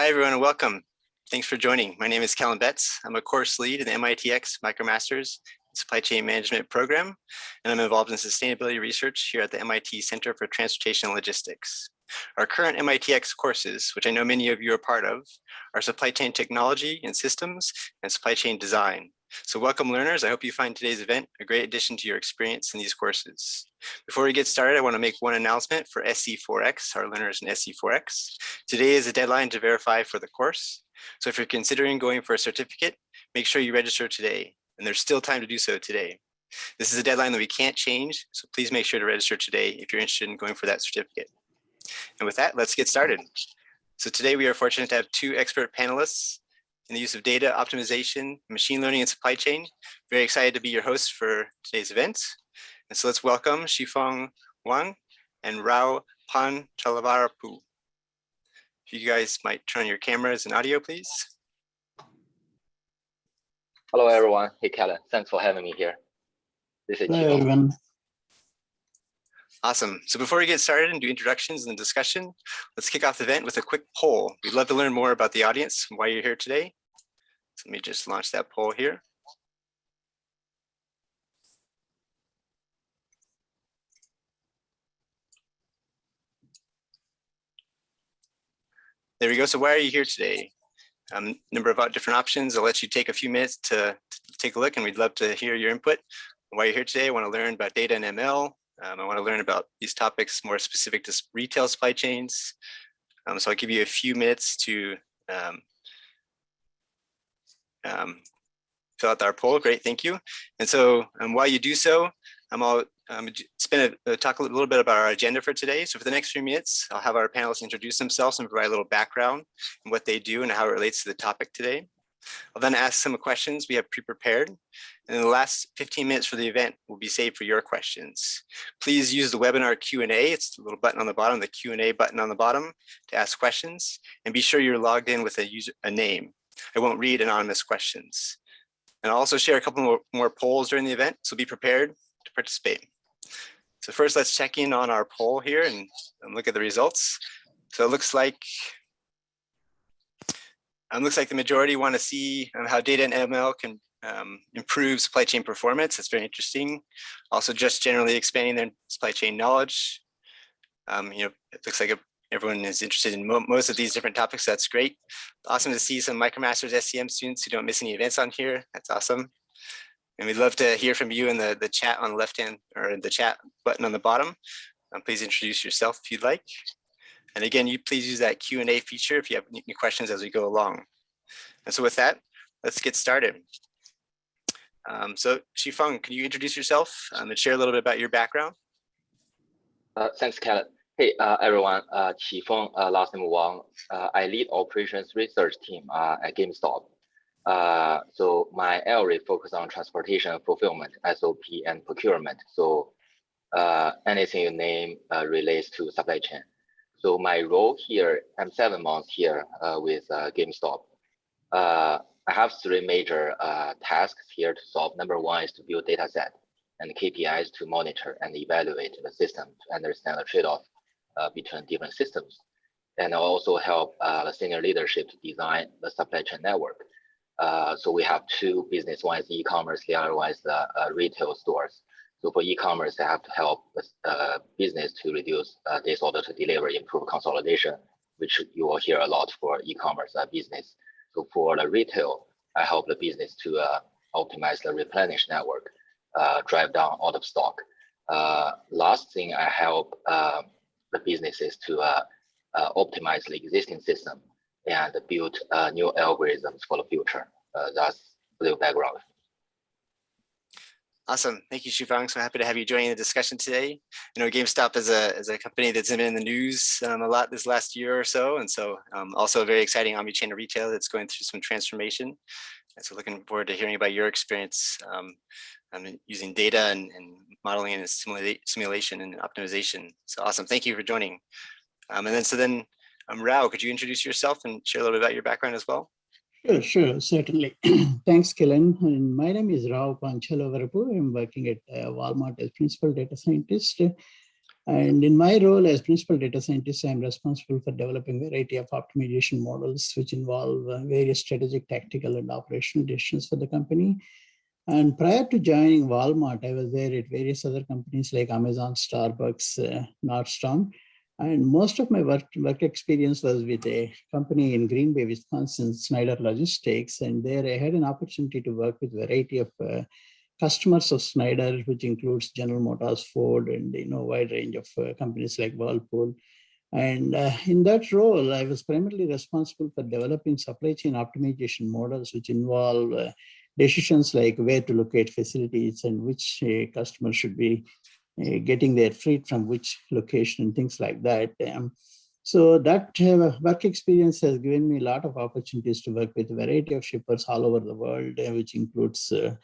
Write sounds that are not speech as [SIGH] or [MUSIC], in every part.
Hi, everyone, and welcome. Thanks for joining. My name is Kellen Betts. I'm a course lead in the MITx MicroMasters Supply Chain Management program, and I'm involved in sustainability research here at the MIT Center for Transportation and Logistics. Our current MITx courses, which I know many of you are part of, are supply chain technology and systems and supply chain design. So welcome learners. I hope you find today's event a great addition to your experience in these courses. Before we get started, I want to make one announcement for SC4X, our learners in SC4X. Today is a deadline to verify for the course. So if you're considering going for a certificate, make sure you register today. And there's still time to do so today. This is a deadline that we can't change, so please make sure to register today if you're interested in going for that certificate. And with that, let's get started. So today we are fortunate to have two expert panelists in the use of data optimization, machine learning, and supply chain. Very excited to be your host for today's event. And so let's welcome Shifeng Wang and Rao Pan Chalavarapu. If you guys might turn your cameras and audio, please. Hello, everyone. Hey, Kellen. Thanks for having me here. This is Hello, everyone. Awesome. So before we get started and do introductions and discussion, let's kick off the event with a quick poll. We'd love to learn more about the audience and why you're here today. So let me just launch that poll here. There we go. So why are you here today? Um, number of different options. I'll let you take a few minutes to, to take a look and we'd love to hear your input. Why you're here today, I want to learn about data and ML, um, I want to learn about these topics more specific to retail supply chains. Um, so I'll give you a few minutes to um, um fill out our poll. Great, thank you. And so um, while you do so, I'm all um, spend a, talk a little bit about our agenda for today. So for the next few minutes, I'll have our panelists introduce themselves and provide a little background and what they do and how it relates to the topic today. I'll then ask some questions we have pre-prepared. And the last 15 minutes for the event will be saved for your questions. Please use the webinar Q&A. It's the little button on the bottom, the Q&A button on the bottom to ask questions. And be sure you're logged in with a, user, a name. I won't read anonymous questions. And I'll also share a couple more, more polls during the event, so be prepared to participate. So first, let's check in on our poll here and, and look at the results. So it looks like um, looks like the majority want to see um, how data and ML can um, improve supply chain performance. That's very interesting. Also, just generally expanding their supply chain knowledge. Um, you know, it looks like a, everyone is interested in mo most of these different topics. That's great. Awesome to see some MicroMasters SCM students who don't miss any events on here. That's awesome. And we'd love to hear from you in the, the chat on the left hand or the chat button on the bottom. Um, please introduce yourself if you'd like. And again, you please use that Q&A feature if you have any questions as we go along. And so with that, let's get started. Um, so Shifeng, can you introduce yourself um, and share a little bit about your background? Uh, thanks, Kellen. Hey, uh, everyone, uh, Shifeng, uh, last name Wang. Uh, I lead operations research team uh, at GameStop. Uh, so my area focus on transportation, fulfillment, SOP, and procurement. So uh, anything you name relates to supply chain. So my role here, I'm seven months here uh, with uh, GameStop. Uh, I have three major uh, tasks here to solve. Number one is to build data set and KPIs to monitor and evaluate the system to understand the trade-off uh, between different systems. And I also help uh, the senior leadership to design the supply chain network. so we have two business, one is e-commerce, the other one is the retail stores. So for e-commerce, I have to help uh, business to reduce uh, days order to deliver, improve consolidation, which you will hear a lot for e-commerce uh, business. So for the retail, I help the business to uh, optimize the replenish network, uh, drive down out of stock. Uh, last thing, I help um, the businesses to optimize the existing system and build new algorithms for the future. that's the background. Awesome. Thank you, Shifeng. So happy to have you joining the discussion today. You know, GameStop is a, is a company that's been in the news um, a lot this last year or so. And so um, also a very exciting omni-channel retailer that's going through some transformation. And so looking forward to hearing about your experience um, using data and, and modeling and simula simulation and optimization. So awesome. Thank you for joining. Um, and then so then um, Rao, could you introduce yourself and share a little bit about your background as well? Sure, sure, certainly. [CLEARS THROAT] Thanks, Kellen. And my name is Rao Panchalavarapu. I'm working at uh, Walmart as principal data scientist. And in my role as principal data scientist, I'm responsible for developing a variety of optimization models, which involve uh, various strategic, tactical, and operational decisions for the company. And prior to joining Walmart, I was there at various other companies like Amazon, Starbucks, uh, Nordstrom. And most of my work, work experience was with a company in Green Bay, Wisconsin, Schneider Logistics. And there I had an opportunity to work with a variety of uh, customers of Schneider, which includes General Motors, Ford, and you know wide range of uh, companies like Whirlpool. And uh, in that role, I was primarily responsible for developing supply chain optimization models, which involve uh, decisions like where to locate facilities and which uh, customer should be getting their freight from which location and things like that. Um, so that uh, work experience has given me a lot of opportunities to work with a variety of shippers all over the world, uh, which includes uh,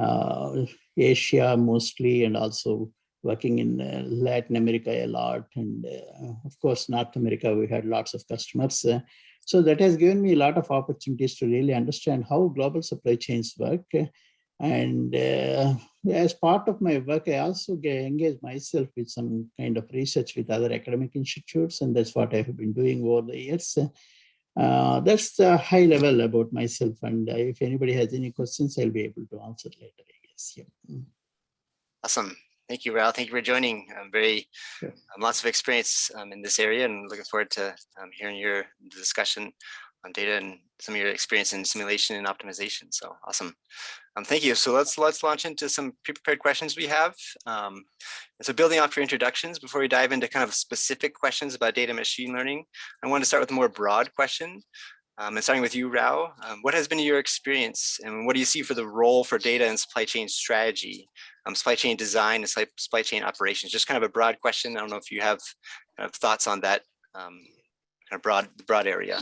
uh, Asia mostly, and also working in uh, Latin America a lot. And uh, of course, North America, we had lots of customers. Uh, so that has given me a lot of opportunities to really understand how global supply chains work. And uh, as part of my work, I also engage myself with some kind of research with other academic institutes, and that's what I have been doing over the years. Uh, that's the high level about myself. And uh, if anybody has any questions, I'll be able to answer later, I guess. Yeah. Mm. Awesome. Thank you, Rao. Thank you for joining. Um, very Sure. um, lots of experience um, in this area and looking forward to um, hearing your discussion on data and some of your experience in simulation and optimization. So awesome. Um, thank you. So let's let's launch into some pre-prepared questions we have. Um, so building off your introductions, before we dive into kind of specific questions about data machine learning, I want to start with a more broad question. Um, and starting with you, Rao, um, what has been your experience and what do you see for the role for data and supply chain strategy, um, supply chain design and supply, chain operations? Just kind of a broad question. I don't know if you have kind of thoughts on that um, kind of broad, broad area.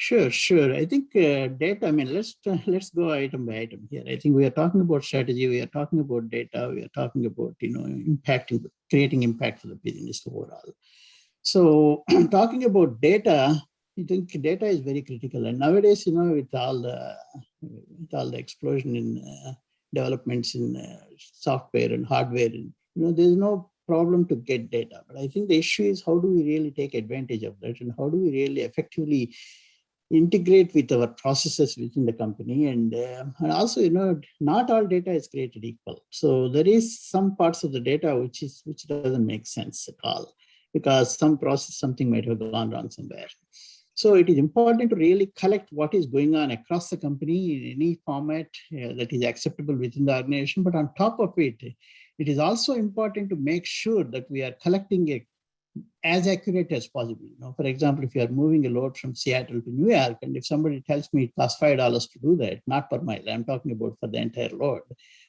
Sure, sure. I think uh, data, I mean, let's uh, let's go item by item here. I think we are talking about strategy, we are talking about data, we are talking about, you know, impacting, creating impact for the business overall. So [CLEARS THROAT] talking about data, I think data is very critical. And nowadays, you know, with all the, with all the explosion in uh, developments in uh, software and hardware, and, you know, there's no problem to get data. But I think the issue is how do we really take advantage of that and how do we really effectively integrate with our processes within the company. And, uh, and also you know not all data is created equal. So there is some parts of the data which is which doesn't make sense at all because some process something might have gone wrong somewhere. So it is important to really collect what is going on across the company in any format uh, that is acceptable within the organization. But on top of it it is also important to make sure that we are collecting a as accurate as possible. You know, for example, if you are moving a load from Seattle to New York, and if somebody tells me it costs five dollars to do that, not per mile, I'm talking about for the entire load,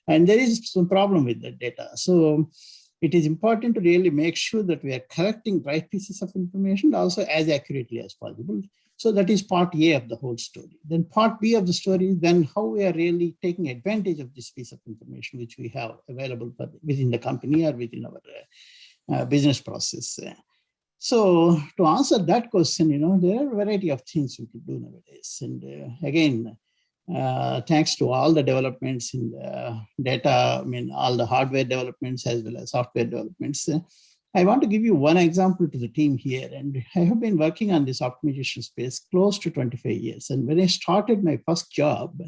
and there is some problem with that data. So it is important to really make sure that we are collecting right pieces of information also as accurately as possible. So that is part A of the whole story. Then part B of the story is then how we are really taking advantage of this piece of information which we have available for, within the company or within our uh, uh, business process. So to answer that question, you know, there are a variety of things we could do nowadays. And uh, again, uh, thanks to all the developments in the data, I mean, all the hardware developments as well as software developments. Uh, I want to give you one example to the team here. And I have been working on this optimization space close to 25 years. And when I started my first job,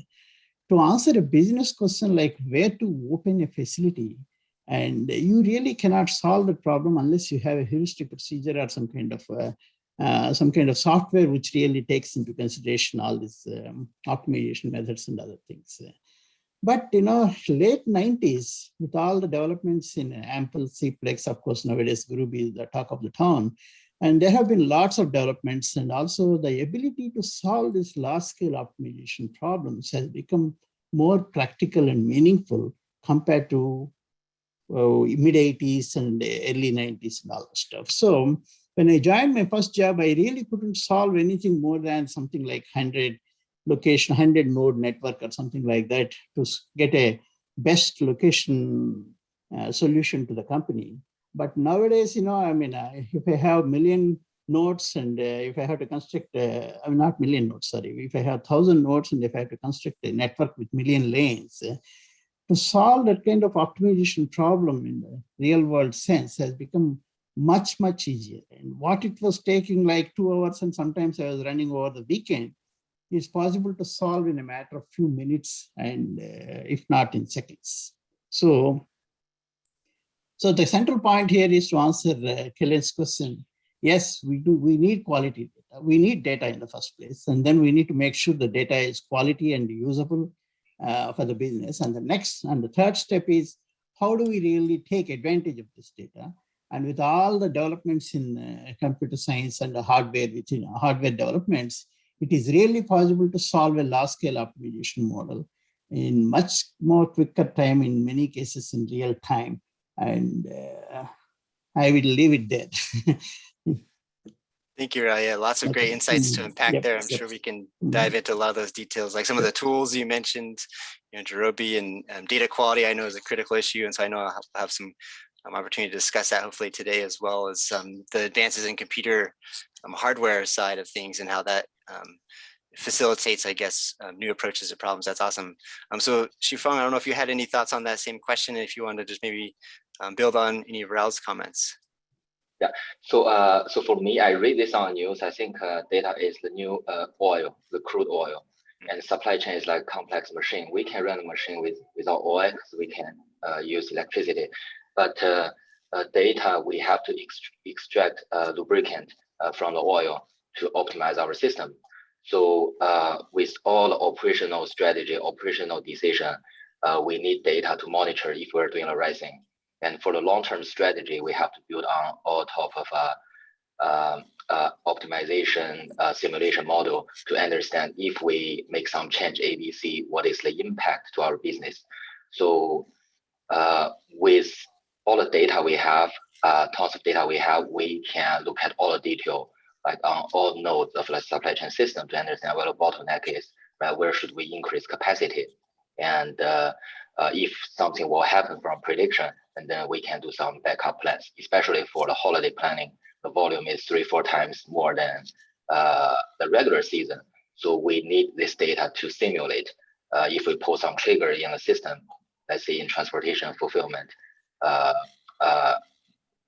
to answer a business question like where to open a facility, and you really cannot solve the problem unless you have a heuristic procedure or some kind of uh, uh, some kind of software which really takes into consideration all these um, optimization methods and other things. But you know, late 90s, with all the developments in AMPL, Cplex, of course, nowadays Gurobi is the talk of the town. And there have been lots of developments and also the ability to solve these large scale optimization problems has become more practical and meaningful compared to mid 80s and early 90s and all that stuff. So when I joined my first job, I really couldn't solve anything more than something like 100 location, 100 node network or something like that to get a best location uh, solution to the company. But nowadays, you know, I mean, uh, if I have million nodes and uh, if I have to construct, uh, I mean, not million nodes, sorry, if I have thousand nodes and if I have to construct a network with million lanes, to solve that kind of optimization problem in the real world sense has become much, much easier. And what it was taking like two hours and sometimes I was running over the weekend is possible to solve in a matter of few minutes and uh, if not in seconds. So, so the central point here is to answer uh, Kellen's question. Yes, we do. We need quality data. We need data in the first place, and then we need to make sure the data is quality and usable uh, for the business. And the next and the third step is how do we really take advantage of this data? And with all the developments in uh, computer science and the hardware, which in hardware developments, it is really possible to solve a large scale optimization model in much more quicker time, in many cases in real time. And uh, I will leave it there. [LAUGHS] Thank you, Rao. Lots of great insights to unpack yep, there. I'm yep. sure we can Mhm. dive into a lot of those details, like some of the tools you mentioned, you know, Gurobi and um, data quality, I know is a critical issue. And so I know I'll have- some um, opportunity to discuss that hopefully today as well as um, the advances in computer um, hardware side of things and how that um, facilitates, I guess, um, new approaches to problems. That's awesome. Um, so Shifeng, I don't know if you had any thoughts on that same question, if you wanted to just maybe um, build on any of Rao's comments. So, uh, so for me, I read this on news. I think uh, data is the new uh, oil, the crude oil, and supply chain is like complex machine. We can run a machine with without oil, so we can uh, use electricity, but uh, uh, data we have to ext- extract lubricant uh, from the oil to optimize our system. So, uh, with all the operational strategy, operational decision, uh, we need data to monitor if we're doing the right thing. And for the long-term strategy, we have to build on all top of a um, uh, optimization uh, simulation model to understand if we make some change ABC, what is the impact to our business. So uh, with all the data we have, uh, tons of data we have, we can look at all the detail, like on all nodes of the supply chain system to understand where the bottleneck is, right? Where should we increase capacity? And uh, uh, if something will happen from prediction, and then we can do some backup plans, especially for the holiday planning. The volume is three, four times more than uh, the regular season. So we need this data to simulate uh, if we pull some trigger in the system, let's say in transportation fulfillment, uh, uh,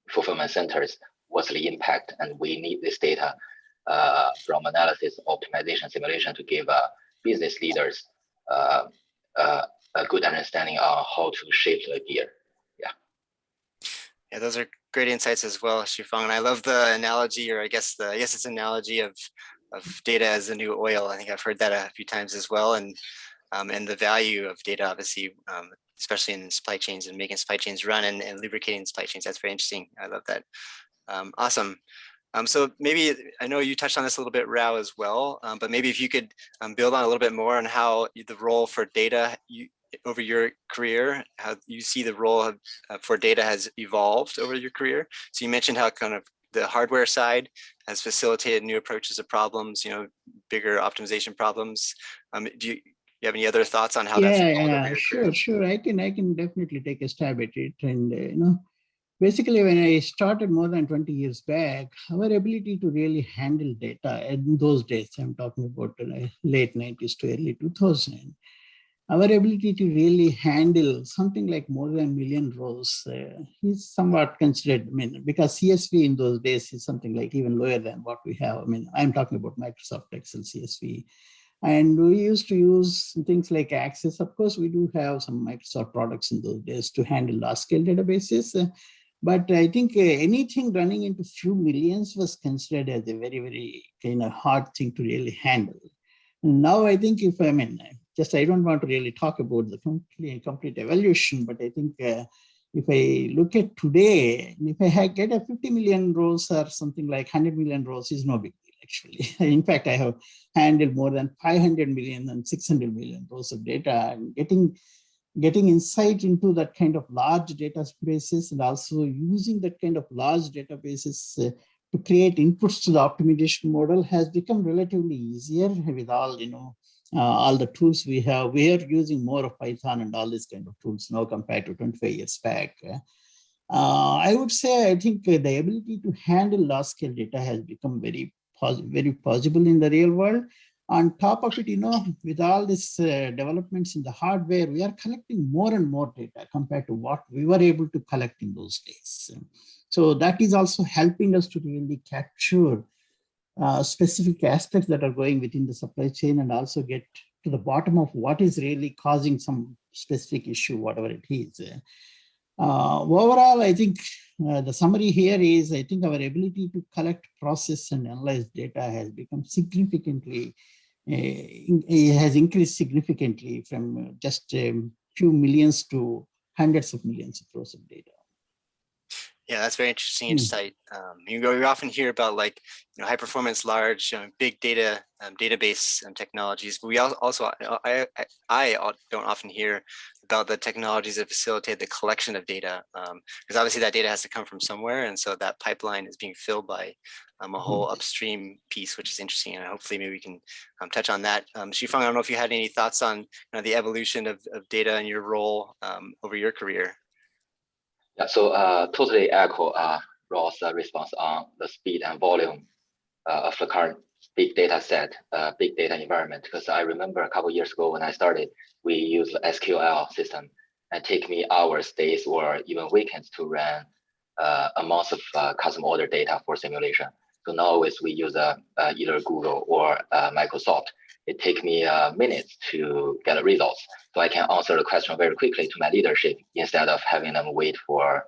fulfillment centers, what's the impact? And we need this data uh, from analysis, optimization, simulation to give uh, business leaders a good understanding on how to shape the gear. Yeah, those are great insights as well, Shifeng. And I love the analogy, or I guess the I guess it's an analogy of of data as the new oil. I think I've heard that a few times as well, and um, and the value of data, obviously, um, especially in supply chains and making supply chains run and, and lubricating supply chains. That's very interesting. I love that. Um, awesome. Um, so maybe I know you touched on this a little bit, Rao, as well. Um, but maybe if you could um, build on a little bit more on how the role for data you, over your career, how you see the role of, uh, for data has evolved over your career. So you mentioned how kind of the hardware side has facilitated new approaches to problems, you know, bigger optimization problems. Um, do you, you have any other thoughts on how that's Yeah, evolved over yeah, sure, career? sure. I can, I can definitely take a stab at it. And, uh, you know, basically when I started more than 20 years back, our ability to really handle data in those days, I'm talking about uh, late 90s to early 2000, our ability to really handle something like more than a million rows uh, is somewhat considered, I mean, because CSV in those days is something like even lower than what we have. I mean, I'm talking about Microsoft Excel CSV. And we used to use things like Access. Of course, we do have some Microsoft products in those days to handle large scale databases. uh, but I think uh, anything running into few millions was considered as a very, very kind of hard thing to really handle. Now I think if I mean, just I don't want to really talk about the complete, complete evolution, but I think uh, if I look at today, if I get a 50 million rows or something like 100 million rows is no big deal actually. [LAUGHS] In fact, I have handled more than 500 million and 600 million rows of data and getting getting insight into that kind of large databases and also using that kind of large databases uh, to create inputs to the optimization model has become relatively easier with all, you know, all the tools we have. We are using more of Python and all these kind of tools now compared to 25 years back. Uh, I would say I think uh, the ability to handle large scale data has become very, pos very possible in the real world. On top of it, you know, with all these uh, developments in the hardware, we are collecting more and more data compared to what we were able to collect in those days. So that is also helping us to really capture uh, specific aspects that are going within the supply chain and also get to the bottom of what is really causing some specific issue, whatever it is. Uh, overall, I think uh, the summary here is, I think our ability to collect, process, and analyze data has become significantly, uh, in, has increased significantly from just a few millions to hundreds of millions of rows of data. Yeah, that's very interesting Hmm. insight. Um, you know, we often hear about like, you know, high performance, large, um, big data um, database um, technologies, but we al- also, uh, I, I, I don't often hear about the technologies that facilitate the collection of data, because obviously that data has to come from somewhere, and so that pipeline is being filled by um, a whole upstream piece, which is interesting, and hopefully maybe we can um, touch on that. Um, Shifeng, I don't know if you had any thoughts on you know, the evolution of, of data and your role um, over your career. Yeah, so uh, totally echo uh, Ross' uh, response on the speed and volume uh, of the current big data set, uh, big data environment. Because I remember a couple years ago when I started, we used the SQL system and take me hours, days, or even weekends to run uh, amounts of uh, custom order data for simulation. So now we use uh, uh, either Google or uh, Microsoft, it take me uh, minutes to get the results. So I can answer the question very quickly to my leadership instead of having them wait for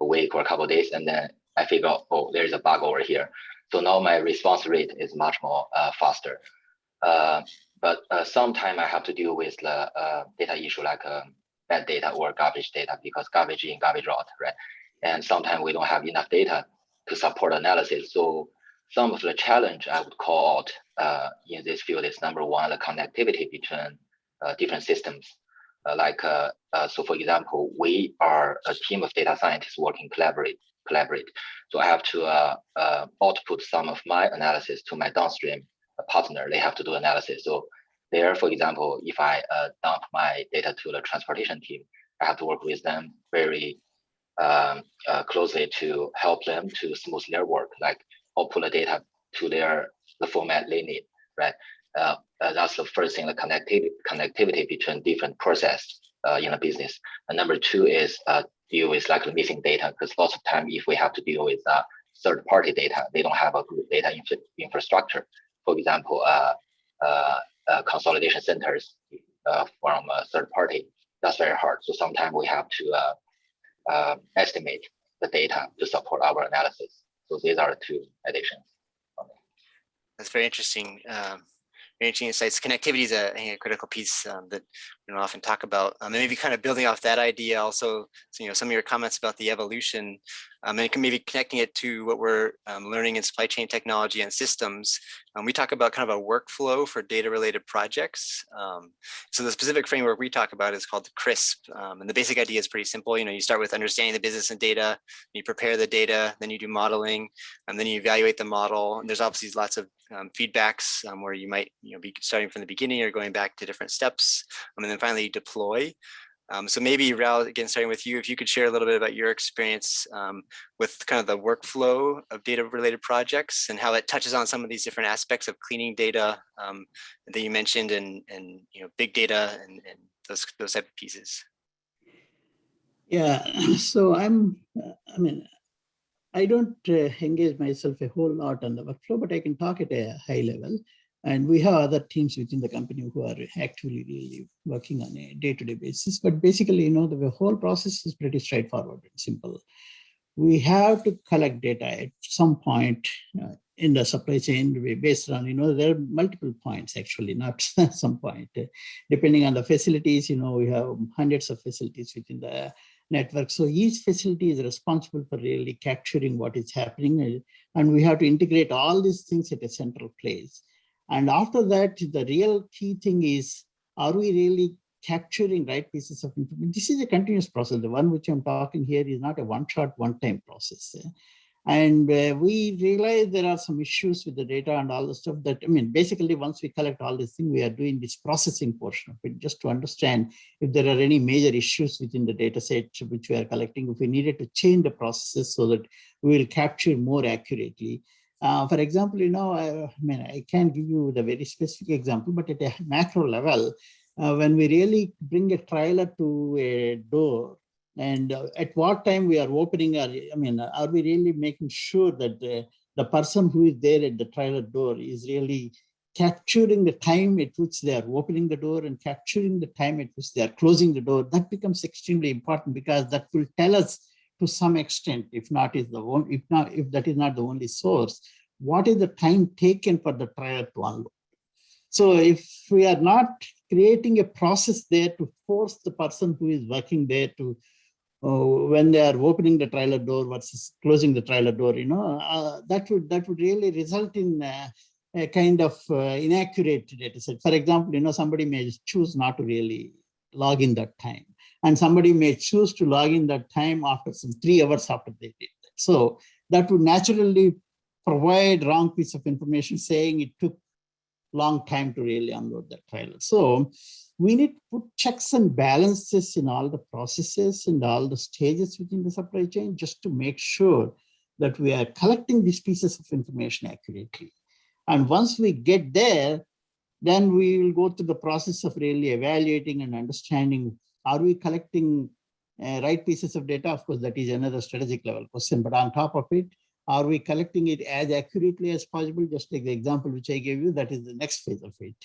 a week or a couple of days. And then I figure out, oh, there's a bug over here. So now my response rate is much more uh, faster. Uh, but uh, sometimes I have to deal with the uh, data issue like um, bad data or garbage data because garbage in, garbage out, right? And sometimes we don't have enough data to support analysis. So some of the challenge I would call out uh, in this field is number one, the connectivity between uh, different systems. Uh, like, uh, uh, so for example, we are a team of data scientists working collaborate, collaborate. So I have to uh, output some of my analysis to my downstream partner. They have to do analysis. So there, for example, if I dump my data to the transportation team, I have to work with them very um, closely to help them to smooth their work, like output the data to their the format they need, right? Uh, uh, that's the first thing, the connectivity connectivity between different process uh, in a business. And number two is uh, deal with like missing data, because lots of time if we have to deal with uh, third party data, they don't have a good data infra infrastructure. For example, uh, consolidation centers from a third party, that's very hard. So sometimes we have to estimate the data to support our analysis. So these are two additions. That's very interesting. Um, very interesting insights. Connectivity is a, a critical piece um, that we don't often talk about. Um, and maybe kind of building off that idea also, so, you know, some of your comments about the evolution um, and maybe connecting it to what we're um, learning in supply chain technology and systems. Um, we talk about kind of a workflow for data related projects. Um, so the specific framework we talk about is called CRISP. Um, and the basic idea is pretty simple. You know, you start with understanding the business and data, you prepare the data, then you do modeling, and then you evaluate the model. And there's obviously lots of feedbacks where you might you know, be starting from the beginning or going back to different steps. and then finally deploy. Um, so maybe Rao, again, starting with you, if you could share a little bit about your experience um, with kind of the workflow of data related projects and how it touches on some of these different aspects of cleaning data um, that you mentioned and, and you know, big data and, and those, those type of pieces. Yeah, [CLEARS THROAT] so I'm, I mean, I don't uh, engage myself a whole lot on the workflow, but I can talk at a high level. And we have other teams within the company who are actively really working on a day-to-day -day basis. But basically, you know, the whole process is pretty straightforward and simple. We have to collect data at some point uh, in the supply chain based on, you know, there are multiple points actually, not [LAUGHS] some point. Depending on the facilities, you know, we have hundreds of facilities within the network. So each facility is responsible for really capturing what is happening. And we have to integrate all these things at a central place. And after that, the real key thing is, are we really capturing right pieces of information? This is a continuous process. The one which I'm talking here is not a one-shot, one-time process. And uh, we realize there are some issues with the data and all the stuff that, I mean, basically once we collect all this thing, we are doing this processing portion of it just to understand if there are any major issues within the data set which we are collecting, if we needed to change the processes so that we will capture more accurately Uh, for example, you know, I, I, mean, I can't give you the very specific example, but at a macro level, uh, when we really bring a trailer to a door, and uh, at what time we are opening, our, I mean, are we really making sure that the, the person who is there at the trailer door is really capturing the time at which they are opening the door and capturing the time at which they are closing the door, that becomes extremely important because that will tell us to some extent, if not is the one, if not, if that is not the only source, what is the time taken for the trial to unload? So if we are not creating a process there to force the person who is working there to, uh, when they are opening the trailer door versus closing the trailer door, you know, uh, that would that would really result in uh, a kind of uh, inaccurate data set. For example, you know, somebody may choose not to really log in that time and somebody may choose to log in that time after some three hours after they did that. So that would naturally provide wrong piece of information saying it took long time to really unload that trailer. So we need to put checks and balances in all the processes and all the stages within the supply chain just to make sure that we are collecting these pieces of information accurately. And once we get there, then we will go through the process of really evaluating and understanding are we collecting uh, right pieces of data? Of course, that is another strategic level question. But on top of it, are we collecting it as accurately as possible? Just take the example which I gave you, that is the next phase of it.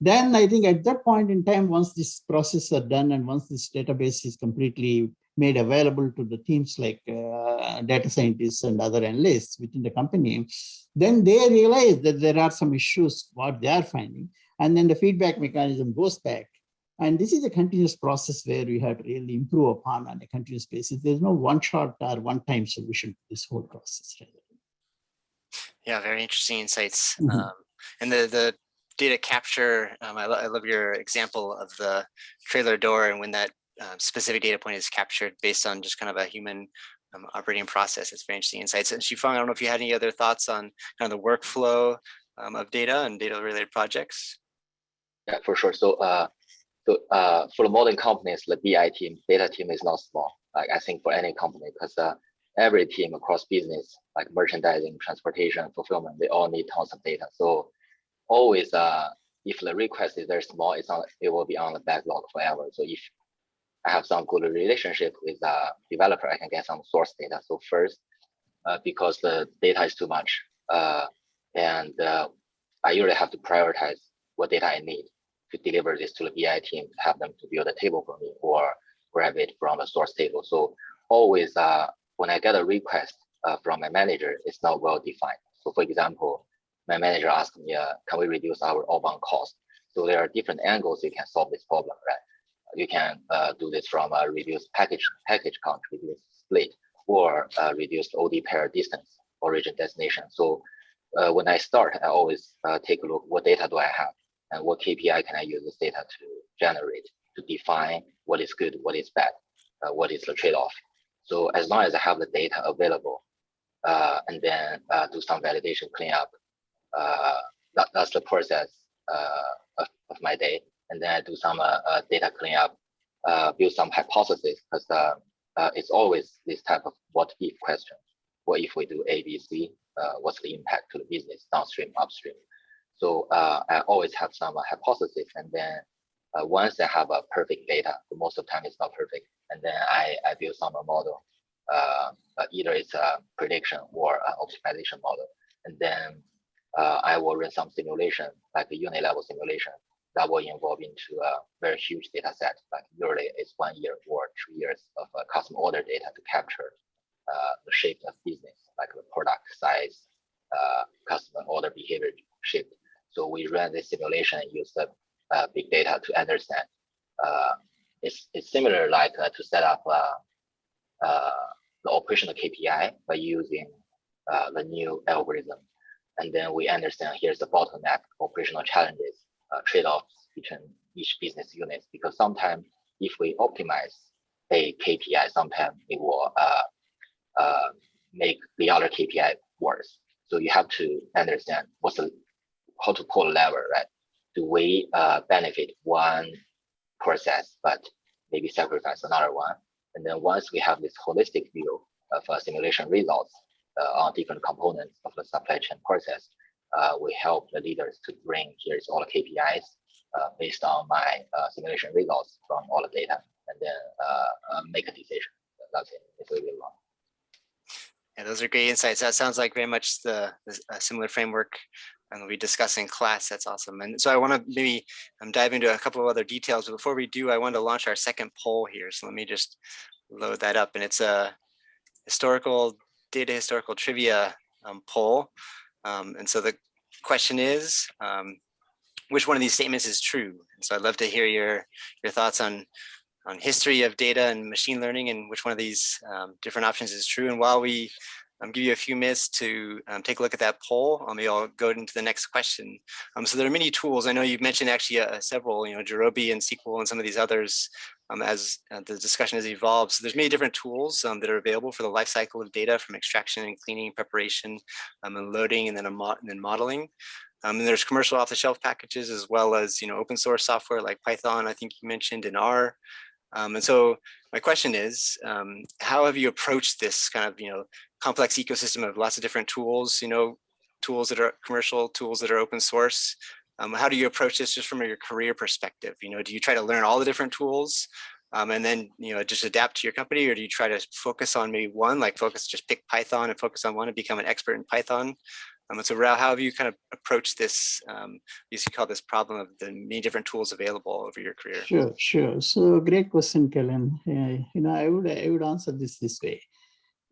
Then I think at that point in time, once this process are done and once this database is completely made available to the teams like uh, data scientists and other analysts within the company, then they realize that there are some issues what they are finding. And then the feedback mechanism goes back and this is a continuous process where we have to really improve upon on a continuous basis. There's no one shot or one time solution to this whole process. Yeah, very interesting insights. Mm -hmm. um, and the, the data capture, um, I, lo I, love your example of the trailer door and when that uh, specific data point is captured based on just kind of a human um, operating process. It's very interesting insights. And Shifeng, I don't know if you had any other thoughts on kind of the workflow um, of data and data related projects. Yeah, for sure. So uh, so uh, for the modern companies, the BI team, data team is not small. Like I think for any company, because uh, every team across business, like merchandising, transportation, fulfillment, they all need tons of data. So always, uh, if the request is very small, it's on, it will be on the backlog forever. So if I have some good relationship with a developer, I can get some source data. So first, uh, because the data is too much, uh, and uh, I usually have to prioritize what data I need to deliver this to the BI team, have them to build a table for me or grab it from the source table. So always uh, when I get a request uh, from my manager, it's not well defined. So for example, my manager asked me, uh, can we reduce our outbound cost? So there are different angles you can solve this problem, right? You can uh, do this from a reduced package package count, reduce split, or uh, reduce OD pair distance, origin destination. So uh, when I start, I always take a look, what data do I have? And what KPI can I use this data to generate to define what is good, what is bad, uh, what is the trade-off. So as long as I have the data available, uh, and then uh, do some validation cleanup, uh, that, that's the process uh, of, of, my day. And then I do some uh, data cleanup, build some hypothesis, because it's always this type of what if question. What if we do A, B, C? what's the impact to the business downstream, upstream? So uh, I always have some uh, hypothesis, and then uh, once I have a perfect data, most of the time it's not perfect, and then I, I build some model. Uh, either it's a prediction or an optimization model, and then uh, I will run some simulation, like a unit level simulation, that will involve into a very huge data set. Like usually it's one year or two years of uh, customer order data to capture the shape of business, like the product size, customer order behavior shift so we ran this simulation and use the uh, big data to understand. Uh, it's, it's similar like uh, to set up uh, uh, the operational KPI by using uh, the new algorithm. And then we understand here's the bottleneck, operational challenges, trade-offs between each business unit. Because sometimes if we optimize a KPI, sometimes it will make the other KPI worse. So you have to understand what's the how to a lever, right? Do we uh, benefit one process, but maybe sacrifice another one? And then once we have this holistic view of uh, simulation results, uh, on different components of the supply chain process. Uh, we help the leaders to bring here's all the KPIs uh, based on my uh, simulation results from all the data, and then make a decision. That's it. It's really long. Yeah, those are great insights. That sounds like very much the, the similar framework and we discuss in class. That's awesome. And so I want to maybe um, dive into a couple of other details. But before we do, I want to launch our second poll here. So let me just load that up. And it's a historical data historical trivia um, poll. Um, and so the question is, um, which one of these statements is true? And so I'd love to hear your, your thoughts on, on history of data and machine learning and which one of these um, different options is true. And while we um, give you a few minutes to um, take a look at that poll. Um, maybe I'll go into the next question. Um, so there are many tools. I know you've mentioned actually uh, several, you know, Gurobi and SQL and some of these others um, as uh, the discussion has evolved. So there's many different tools um, that are available for the life cycle of data from extraction and cleaning, preparation, um, and loading, and then, and then modeling. Um, and there's commercial off-the-shelf packages as well as you know open source software like Python, I think you mentioned, in R. Um, and so my question is, um, how have you approached this kind of, you know, complex ecosystem of lots of different tools, you know, tools that are commercial, tools that are open source? Um, how do you approach this just from your career perspective? You know, do you try to learn all the different tools um, and then, you know, just adapt to your company or do you try to focus on maybe one, like focus, just pick Python and focus on one and become an expert in Python? Um, so Rao, how have you kind of approached this, um, you call this problem of the many different tools available over your career? Sure, sure. So great question, Kellen. Uh, you know, I would, I would answer this this way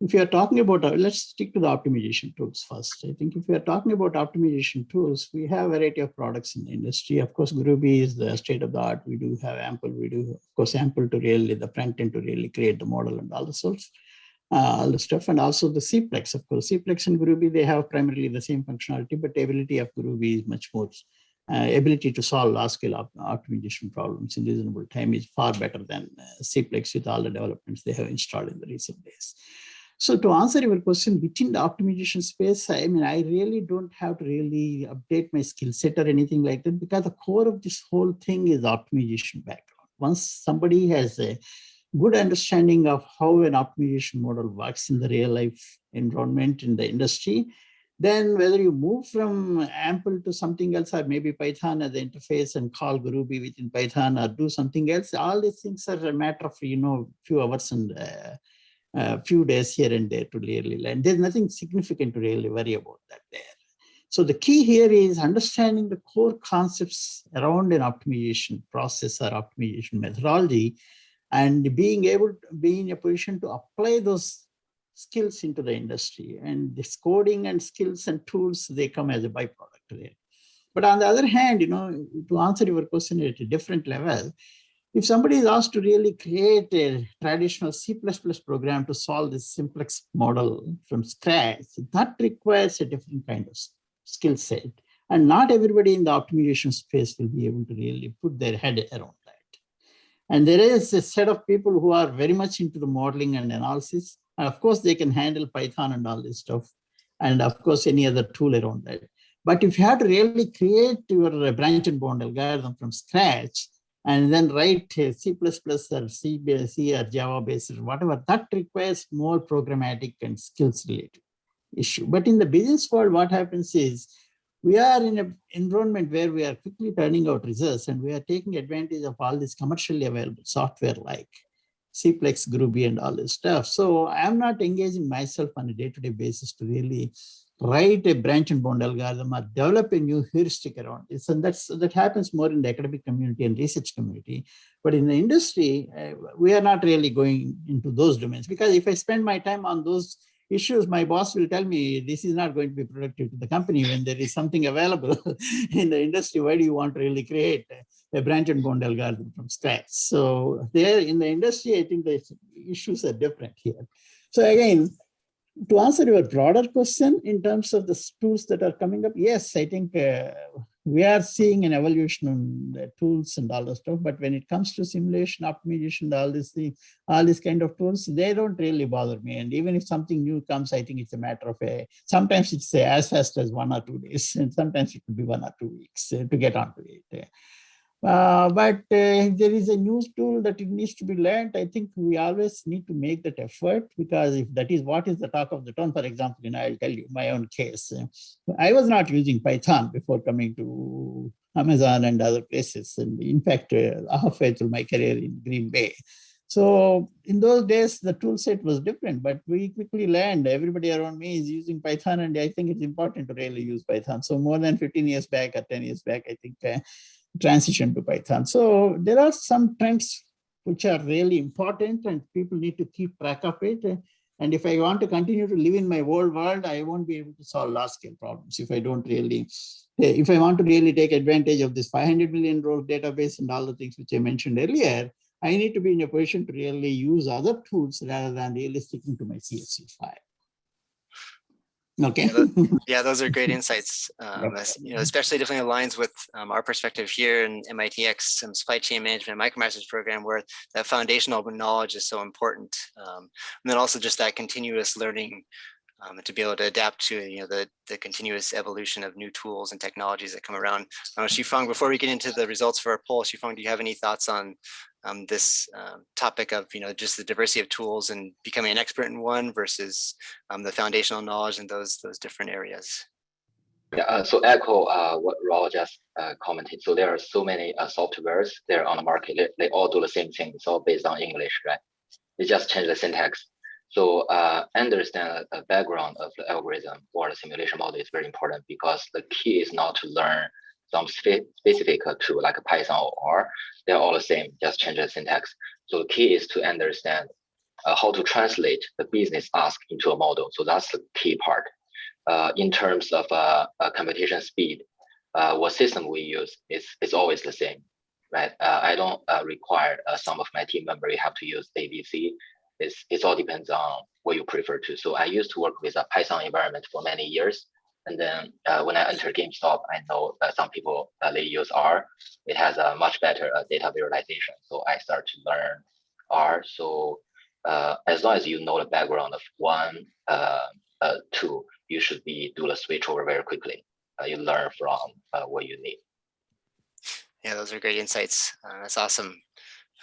if you are talking about, uh, let's stick to the optimization tools first. I think if we are talking about optimization tools, we have a variety of products in the industry. Of course, Gurobi is the state of the art. We do have AMPL. We do, of course, AMPL to really, the front end to really create the model and all the sorts, uh, all the stuff. And also the Cplex, of course. Cplex and Gurobi, they have primarily the same functionality, but the ability of Gurobi is much more uh, ability to solve large scale op optimization problems in reasonable time is far better than uh, Cplex with all the developments they have installed in the recent days. So to answer your question, within the optimization space, I mean, I really don't have to really update my skill set or anything like that because the core of this whole thing is optimization background. Once somebody has a good understanding of how an optimization model works in the real life environment in the industry, then whether you move from AMPL to something else or maybe Python as the interface and call Gurobi within Python or do something else, all these things are a matter of, you know, few hours and uh, a few days here and there to really learn. There's nothing significant to really worry about that there. So the key here is understanding the core concepts around an optimization process or optimization methodology and being able to be in a position to apply those skills into the industry and this coding and skills and tools, they come as a byproduct there. But on the other hand, you know, to answer your question at a different level, if somebody is asked to really create a traditional C++ program to solve this simplex model from scratch, that requires a different kind of skill set. And not everybody in the optimization space will be able to really put their head around that. And there is a set of people who are very much into the modeling and analysis. And of course, they can handle Python and all this stuff. And of course, any other tool around that. But if you have to really create your uh, branch and bound algorithm from scratch, and then write C++ or C, C or Java based or whatever, that requires more programmatic and skills related issue. But in the business world, what happens is we are in an environment where we are quickly turning out results and we are taking advantage of all this commercially available software like Cplex, Gurobi, and all this stuff. So I'm not engaging myself on a day-to-day -day basis to really write a branch and bound algorithm or develop a new heuristic around this. And that's, that happens more in the academic community and research community. But in the industry, uh, we are not really going into those domains because if I spend my time on those issues, my boss will tell me this is not going to be productive to the company when there is something available [LAUGHS] in the industry. Why do you want to really create a branch and bound algorithm from scratch? So there in the industry, I think the issues are different here. So again, to answer your broader question in terms of the tools that are coming up, yes, I think uh, we are seeing an evolution in the tools and all that stuff. But when it comes to simulation, optimization, all this thing, all these kind of tools, they don't really bother me. And even if something new comes, I think it's a matter of a, sometimes it's as fast as one or two days, [LAUGHS] and sometimes it could be one or two weeks uh, to get onto it. Uh, but uh, there is a new tool that it needs to be learned. I think we always need to make that effort because if that is what is the talk of the town, for example, you know, I'll tell you my own case. I was not using Python before coming to Amazon and other places. And in fact, uh, halfway through my career in Green Bay. So in those days, the tool set was different, but we quickly learned everybody around me is using Python. And I think it's important to really use Python. So more than 15 years back or 10 years back, I think uh, transition to Python. So there are some trends which are really important and people need to keep track of it. And if I want to continue to live in my old world, I won't be able to solve large scale problems if I don't really, eh, if I want to really take advantage of this 500 million row database and all the things which I mentioned earlier, I need to be in a position to really use other tools rather than really sticking to my CSV file. Okay. Yeah, [LAUGHS] yeah, those are great insights. Um, as, you know, especially definitely aligns with um, our perspective here in MITx um, supply chain management micromasters program, where that foundational knowledge is so important. Um, and then also just that continuous learning um, to be able to adapt to you know the the continuous evolution of new tools and technologies that come around. Uh, Shifeng, before we get into the results for our poll, Shifeng, do you have any thoughts on um, this um, topic of you know just the diversity of tools and becoming an expert in one versus um, the foundational knowledge in those those different areas. Yeah, uh, so echo uh, what Rao just uh, commented. So there are so many uh, softwares there on the market. They, they, all do the same thing. It's all based on English, right? They just change the syntax. So uh, understand the background of the algorithm or the simulation model is very important because the key is not to learn some spe specific to like Python or R. They're all the same, just change the syntax. So the key is to understand uh, how to translate the business ask into a model. So that's the key part. Uh, in terms of uh, uh computation speed, uh, what system we use is, is always the same, right? Uh, I don't require some of my team member, have to use ABC. It's, it all depends on what you prefer to. So I used to work with a Python environment for many years. And then uh, when I enter GameStop, I know that some people uh, they use R. It has a much better uh, data visualization. So I start to learn R. So uh, as long as you know the background of one uh, uh, tool, you should be do the switch over very quickly. you learn from what you need. Yeah, those are great insights. that's awesome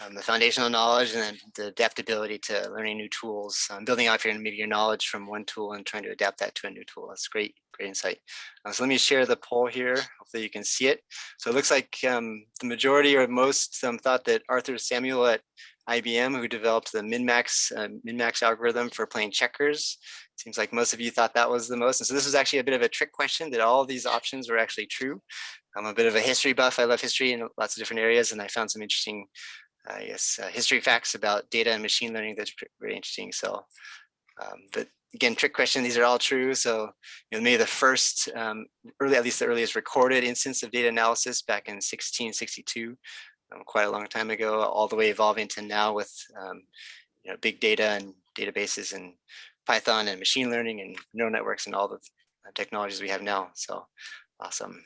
um, the foundational knowledge and then the adaptability to learning new tools, um, building off your maybe your knowledge from one tool and trying to adapt that to a new tool. That's great, great insight. Uh, so let me share the poll here. Hopefully you can see it. So it looks like um, the majority or most um, thought that Arthur Samuel at IBM, who developed the min-max uh, min-max algorithm for playing checkers. Seems like most of you thought that was the most. And so this was actually a bit of a trick question that all these options were actually true. I'm a bit of a history buff. I love history in lots of different areas, and I found some interesting yes, uh, history facts about data and machine learning that's very interesting. So, um, but again, trick question, these are all true. So, you know, maybe the first, um, early, at least the earliest recorded instance of data analysis back in 1662, um, quite a long time ago, all the way evolving to now with, um, you know, big data and databases and Python and machine learning and neural networks and all the uh, technologies we have now. So awesome.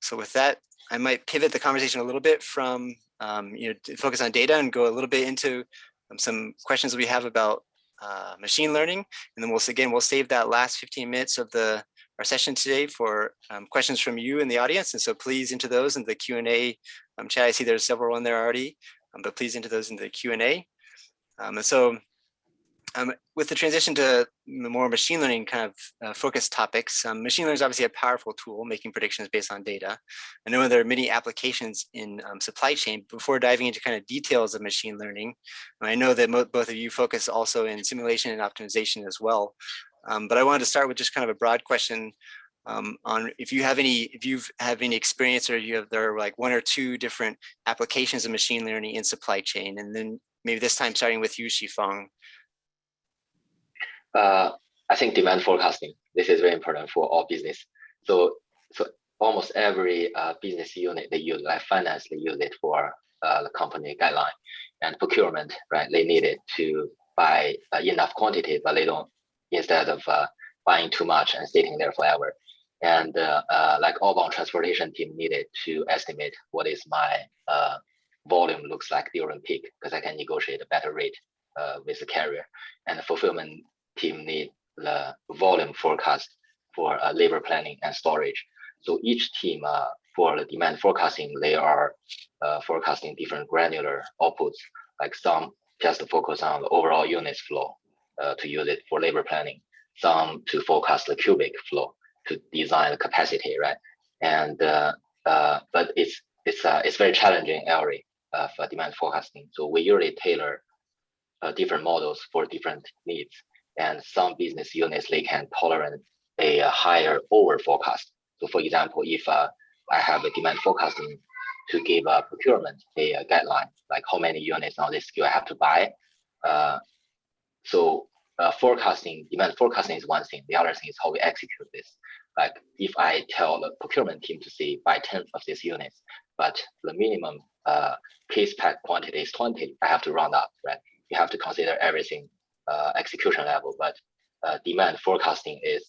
So with that, I might pivot the conversation a little bit from um, you know, focus on data and go a little bit into um, some questions we have about uh, machine learning. And then we'll, again, we'll save that last 15 minutes of the our session today for um, questions from you in the audience. And so please into those in the Q&A um, chat. I see there's several in there already, um, but please into those in the Q&A. Um, and so um, with the transition to more machine learning kind of uh, focused topics, um, machine learning is obviously a powerful tool making predictions based on data. I know there are many applications in um, supply chain. Before diving into kind of details of machine learning, I know that both of you focus also in simulation and optimization as well. Um, but I wanted to start with just kind of a broad question um, on if you have any, if you have any experience or you have there are like one or two different applications of machine learning in supply chain, and then maybe this time starting with you, Shifeng, uh, I think demand forecasting, this is very important for all business. So, so almost every uh, business unit they use, like finance, they use it for uh, the company guideline and procurement, right? They need it to buy uh, enough quantity, but they don't, instead of uh, buying too much and sitting there forever. And uh, uh, like outbound transportation team needed to estimate what is my volume looks like during peak, because I can negotiate a better rate with the carrier. And the fulfillment team need the volume forecast for uh, labor planning and storage. So each team uh, for the demand forecasting, they are uh, forecasting different granular outputs, like some just focus on the overall units flow uh, to use it for labor planning, some to forecast the cubic flow to design the capacity, right? And uh, uh, but it's it's it's very challenging area of demand forecasting. So we usually tailor different models for different needs, and some business units they can tolerate a, higher over forecast. So for example, if uh, I have a demand forecasting to give a procurement a, a guideline, like how many units on this SKU I have to buy. Uh, so uh, forecasting, demand forecasting is one thing. The other thing is how we execute this. Like if I tell the procurement team to say buy 10 of these units, but the minimum uh, case pack quantity is 20, I have to round up, right? You have to consider everything uh, execution level, but uh, demand forecasting is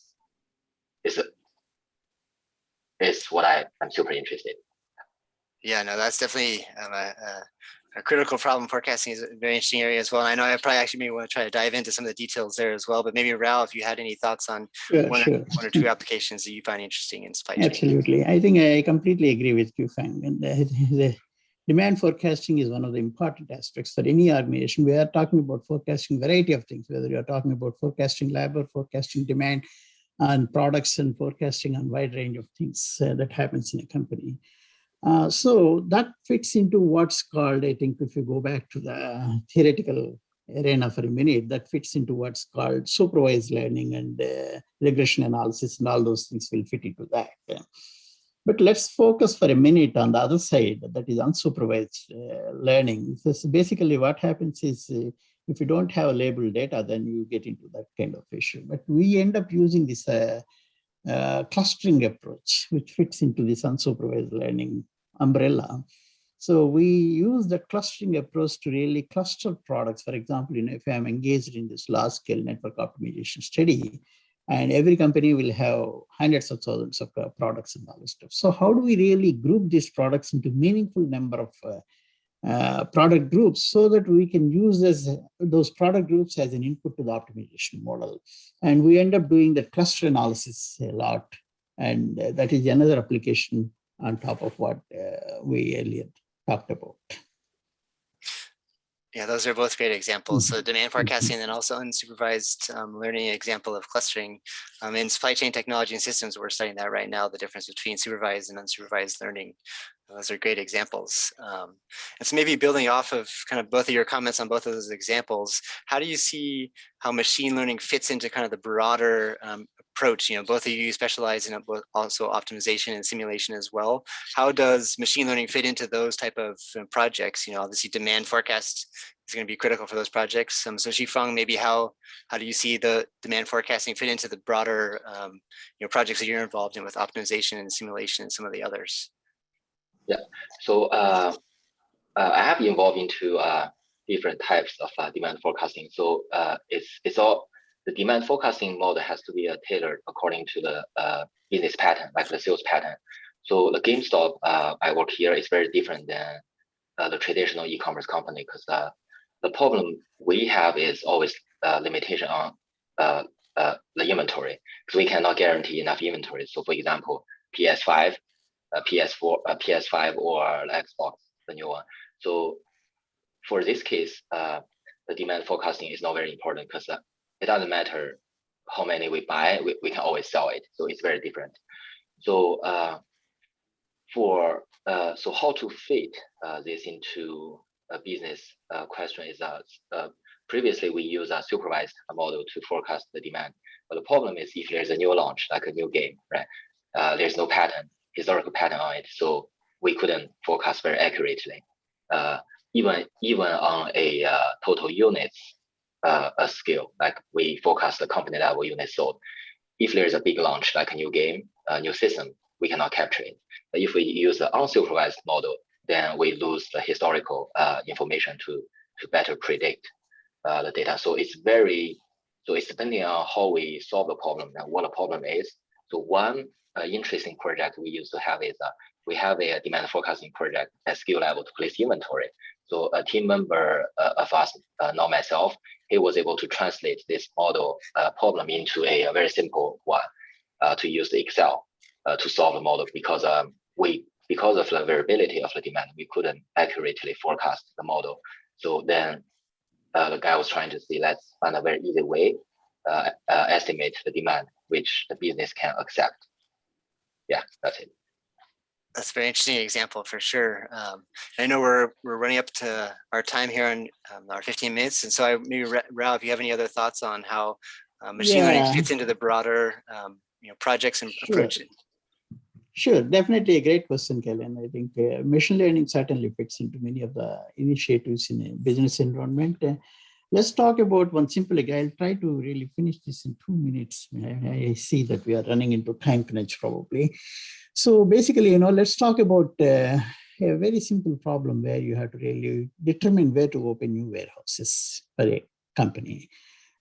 is is what I am super interested. Yeah, no, that's definitely um, a, a, a critical problem. Forecasting is a very interesting area as well. And I know I probably actually maybe want to try to dive into some of the details there as well. But maybe Rao, if you had any thoughts on Sure, one, sure. or, one or two applications that you find interesting in supply chain. Absolutely. I think I completely agree with you, Fang. And [LAUGHS] the, the demand forecasting is one of the important aspects for any organization. We are talking about forecasting variety of things, whether you're talking about forecasting labor, forecasting demand on products and forecasting on wide range of things uh, that happens in a company. Uh, so that fits into what's called, I think, if you go back to the theoretical arena for a minute, that fits into what's called supervised learning and uh, regression analysis and all those things will fit into that. But let's focus for a minute on the other side, that is unsupervised uh, learning. So basically what happens is uh, if you don't have labeled data, then you get into that kind of issue. But we end up using this uh, uh, clustering approach, which fits into this unsupervised learning umbrella. So we use the clustering approach to really cluster products. For example, you know, if I'm engaged in this large scale network optimization study, and every company will have hundreds of thousands of uh, products and all this stuff. So how do we really group these products into meaningful number of uh, uh, product groups so that we can use as those product groups as an input to the optimization model. And we end up doing the cluster analysis a lot. And uh, that is another application on top of what uh, we earlier talked about. Yeah, those are both great examples. Mm-hmm. So demand forecasting and then also unsupervised um, learning example of clustering. Um, in supply chain technology and systems, we're studying that right now, the difference between supervised and unsupervised learning. Those are great examples. Um, and so maybe building off of kind of both of your comments on both of those examples, how do you see how machine learning fits into kind of the broader um, approach? You know, both of you specialize in also optimization and simulation as well. How does machine learning fit into those type of projects? You know, obviously demand forecast is going to be critical for those projects. Um, so Shifeng, maybe how how do you see the demand forecasting fit into the broader um, you know projects that you're involved in with optimization and simulation and some of the others? Yeah, so uh, uh, I have involved into uh, different types of uh, demand forecasting. So uh, it's it's all the demand forecasting model has to be uh, tailored according to the uh, business pattern, like the sales pattern. So the GameStop I work here is very different than the traditional e-commerce company because the problem we have is always limitation on the inventory because we cannot guarantee enough inventory. So for example, PS5 a PS4, a PS5 or Xbox, the new one. So for this case, uh, the demand forecasting is not very important because uh, it doesn't matter how many we buy, we, we can always sell it. So it's very different. So uh, for uh, so how to fit uh, this into a business uh, question is that uh, previously we use a supervised model to forecast the demand. But the problem is if there's a new launch, like a new game, right? Uh, there's no pattern historical pattern on it, so we couldn't forecast very accurately. Uh, even even on a total units uh, a scale, like we forecast the company level units sold. If there's a big launch, like a new game, a new system, we cannot capture it. But if we use the unsupervised model, then we lose the historical uh, information to to better predict uh, the data. So it's very so it's depending on how we solve the problem and what the problem is. So one uh, interesting project we used to have is uh, we have a demand forecasting project at SKU level to place inventory. So a team member uh, of us, uh, not myself, he was able to translate this model uh, problem into a, a, very simple one uh, to use the Excel uh, to solve the model because um, we because of the variability of the demand, we couldn't accurately forecast the model. So then uh, the guy was trying to see, let's find a very easy way, uh, estimate the demand, which the business can accept. Yeah, that's it. That's a very interesting example for sure. Um, I know we're we're running up to our time here in um, our 15 minutes, and so I maybe Ra- Rao, if you have any other thoughts on how uh, machine learning fits into the broader um, you know projects and Sure. approach. Sure, definitely a great question, Kellen. I think uh, machine learning certainly fits into many of the initiatives in a business environment. Uh, let's talk about one simple. I'll try to really finish this in two minutes. I, I see that we are running into time crunch probably. So basically, you know, let's talk about uh, a very simple problem where you have to really determine where to open new warehouses for a company.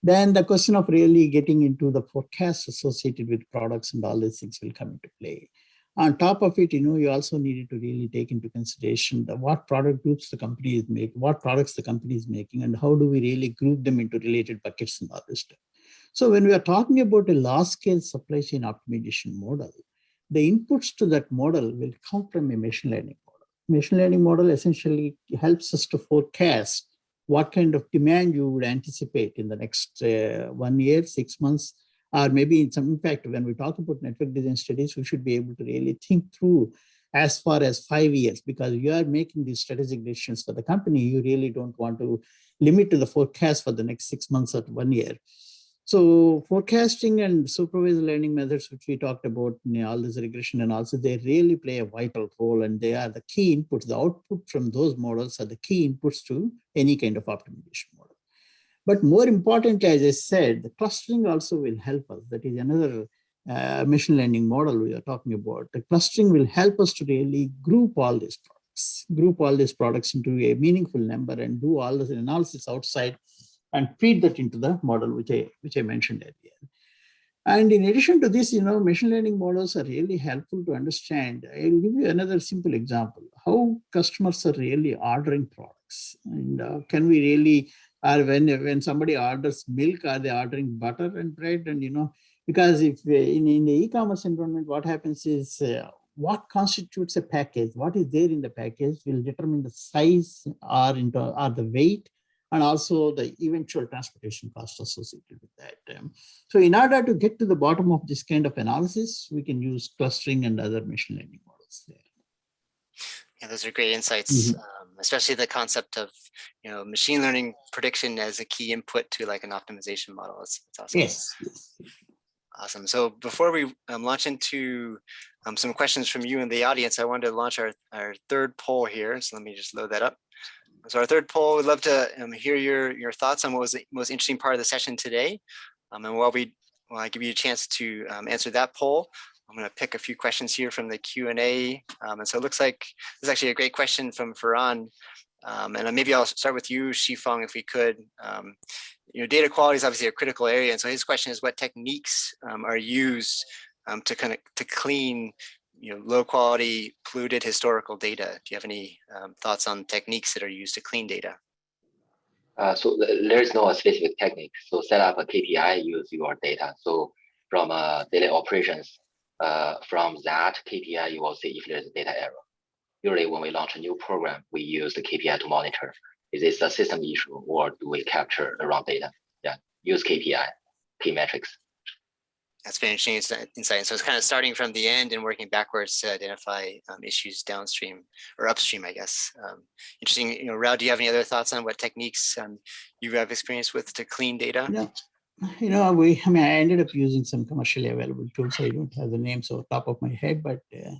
Then the question of really getting into the forecast associated with products and all these things will come into play. On top of it, you know, you also needed to really take into consideration the what product groups the company is making, what products the company is making, and how do we really group them into related buckets and all this stuff. So when we are talking about a large scale supply chain optimization model, the inputs to that model will come from a machine learning model. Machine learning model essentially helps us to forecast what kind of demand you would anticipate in the next uh, one year, six months, or maybe in some impact when we talk about network design studies, we should be able to really think through as far as five years, because you are making these strategic decisions for the company, you really don't want to limit to the forecast for the next six months or one year. So forecasting and supervised learning methods, which we talked about, know, all this regression and also they really play a vital role and they are the key inputs. The output from those models are the key inputs to any kind of optimization model. But more importantly, as I said, the clustering also will help us. That is another uh, machine learning model we are talking about. The clustering will help us to really group all these products, group all these products into a meaningful number and do all this analysis outside and feed that into the model, which I, which I mentioned earlier. And in addition to this, you know, machine learning models are really helpful to understand. I'll give you another simple example, how customers are really ordering products. And uh, can we really, or when, when somebody orders milk, are they ordering butter and bread? And, you know, because if uh, in, in the e-commerce environment, what happens is uh, what constitutes a package, what is there in the package will determine the size or, into, or the weight and also the eventual transportation cost associated with that. Um, so in order to get to the bottom of this kind of analysis, we can use clustering and other machine learning models there. Yeah, those are great insights, Mhm. um, especially the concept of you know machine learning prediction as a key input to like an optimization model. It's, that's awesome. Yes, yes. Awesome. So before we um, launch into um, some questions from you and the audience, I wanted to launch our, our third poll here. So let me just load that up. So our third poll, we'd love to um, hear your, your thoughts on what was the most interesting part of the session today. Um, and while we, while I give you a chance to um, answer that poll, I'm going to pick a few questions here from the Q&A. Um, and so it looks like this is actually a great question from Farhan. Um, and maybe I'll start with you, Shifeng, if we could. Um, you know, data quality is obviously a critical area. And so his question is what techniques are used to kind of to clean you know, low quality polluted historical data. Do you have any um, thoughts on techniques that are used to clean data? Uh, so th- there is no specific technique. So set up a KPI, use your data. So from uh, daily operations, uh, from that KPI, you will see if there's a data error. Usually when we launch a new program, we use the KPI to monitor. Is this a system issue or do we capture the wrong data? Yeah, use KPI, key metrics. That's very interesting insi- insight. So it's kind of starting from the end and working backwards to identify um, issues downstream or upstream, I guess. Um, interesting. You know, Rao, do you have any other thoughts on what techniques um, you have experience with to clean data? Yeah. You know, we, I mean, I ended up using some commercially available tools. I don't have the names off the top of my head, but uh,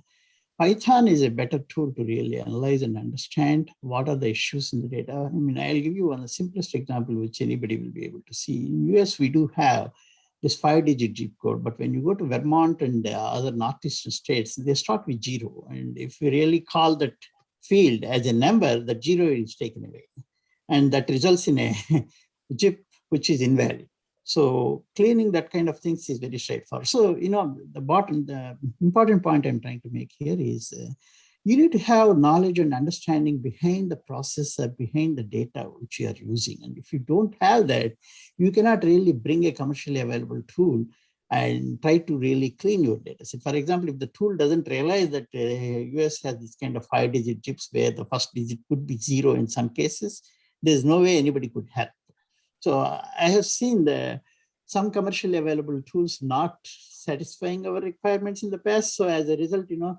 Python is a better tool to really analyze and understand what are the issues in the data. I mean, I'll give you one of the simplest example, which anybody will be able to see. In US, we do have this five digit zip code, but when you go to Vermont and uh, other Northeastern states, they start with zero. And if we really call that field as a number, the zero is taken away. And that results in a [LAUGHS] zip which is invalid. So cleaning that kind of things is very straightforward. So, you know, the bottom, the important point I'm trying to make here is uh, you need to have knowledge and understanding behind the process or behind the data which you are using. And if you don't have that, you cannot really bring a commercially available tool and try to really clean your data set. For example, if the tool doesn't realize that uh, US has this kind of five digit chips where the first digit could be zero in some cases, there's no way anybody could help. So I have seen the some commercially available tools not satisfying our requirements in the past. So as a result, you know,